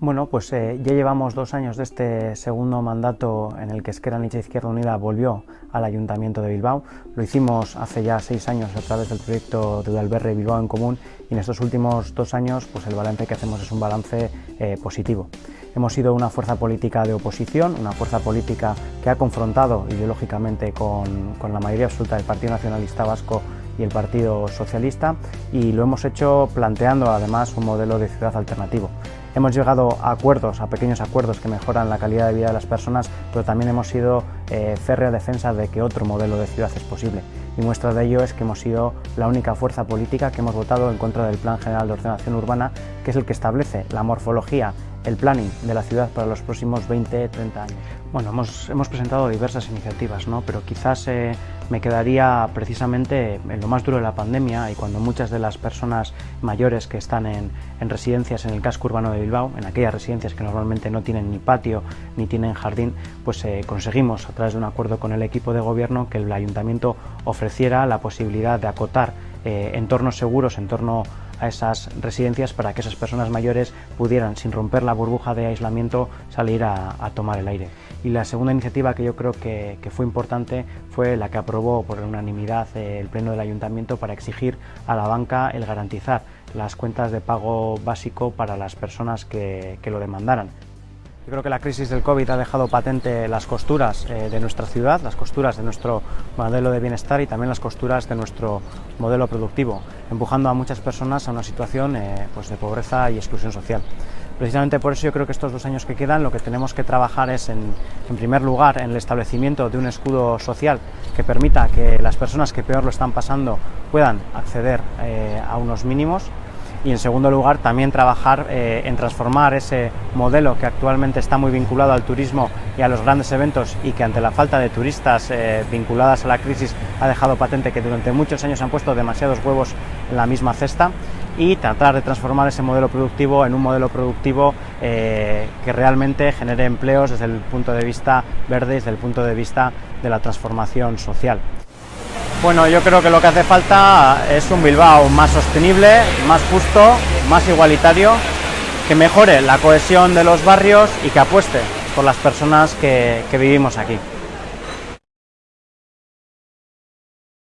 Bueno, pues eh, ya llevamos dos años de este segundo mandato en el que Esquerra Nicha Izquierda Unida volvió al Ayuntamiento de Bilbao. Lo hicimos hace ya seis años a través del proyecto de Udalberre Bilbao en Común y en estos últimos dos años pues el balance que hacemos es un balance eh, positivo. Hemos sido una fuerza política de oposición, una fuerza política que ha confrontado ideológicamente con, con la mayoría absoluta del Partido Nacionalista Vasco y el Partido Socialista y lo hemos hecho planteando además un modelo de ciudad alternativo. Hemos llegado a acuerdos, a pequeños acuerdos que mejoran la calidad de vida de las personas, pero también hemos sido eh, férrea defensa de que otro modelo de ciudad es posible. Y muestra de ello es que hemos sido la única fuerza política que hemos votado en contra del Plan General de Ordenación Urbana, que es el que establece la morfología el planning de la ciudad para los próximos 20-30 años? Bueno, hemos, presentado diversas iniciativas, ¿no? pero quizás eh, me quedaría precisamente en lo más duro de la pandemia y cuando muchas de las personas mayores que están en, en, residencias en el casco urbano de Bilbao, en aquellas residencias que normalmente no tienen ni patio ni tienen jardín, pues eh, conseguimos a través de un acuerdo con el equipo de gobierno que el ayuntamiento ofreciera la posibilidad de acotar eh, entornos seguros, entorno a esas residencias para que esas personas mayores pudieran, sin romper la burbuja de aislamiento, salir a, tomar el aire. Y la segunda iniciativa que yo creo que, fue importante fue la que aprobó por unanimidad el Pleno del Ayuntamiento para exigir a la banca el garantizar las cuentas de pago básico para las personas que lo demandaran. Yo creo que la crisis del COVID ha dejado patente las costuras eh, de nuestra ciudad, las costuras de nuestro modelo de bienestar y también las costuras de nuestro modelo productivo, empujando a muchas personas a una situación eh, pues de pobreza y exclusión social. Precisamente por eso yo creo que estos dos años que quedan lo que tenemos que trabajar es en, primer lugar en el establecimiento de un escudo social que permita que las personas que peor lo están pasando puedan acceder eh, a unos mínimos y en segundo lugar también trabajar eh, en transformar ese modelo que actualmente está muy vinculado al turismo y a los grandes eventos y que ante la falta de turistas eh, vinculadas a la crisis ha dejado patente que durante muchos años han puesto demasiados huevos en la misma cesta y tratar de transformar ese modelo productivo en un modelo productivo eh, que realmente genere empleos desde el punto de vista verde, desde el punto de vista de la transformación social. Bueno, yo creo que lo que hace falta es un Bilbao más sostenible, más justo, más igualitario, que mejore la cohesión de los barrios y que apueste por las personas que, vivimos aquí.